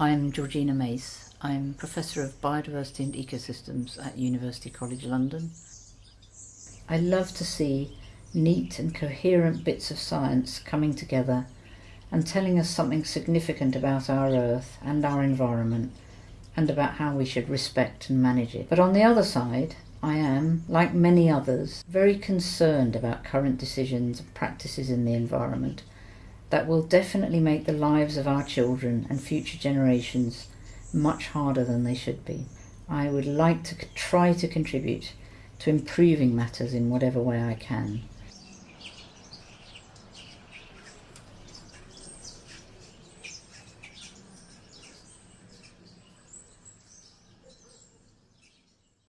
I'm Georgina Mace. I'm Professor of Biodiversity and Ecosystems at University College London. I love to see neat and coherent bits of science coming together and telling us something significant about our Earth and our environment and about how we should respect and manage it. But on the other side, I am, like many others, very concerned about current decisions and practices in the environment that will definitely make the lives of our children and future generations much harder than they should be. I would like to try to contribute to improving matters in whatever way I can.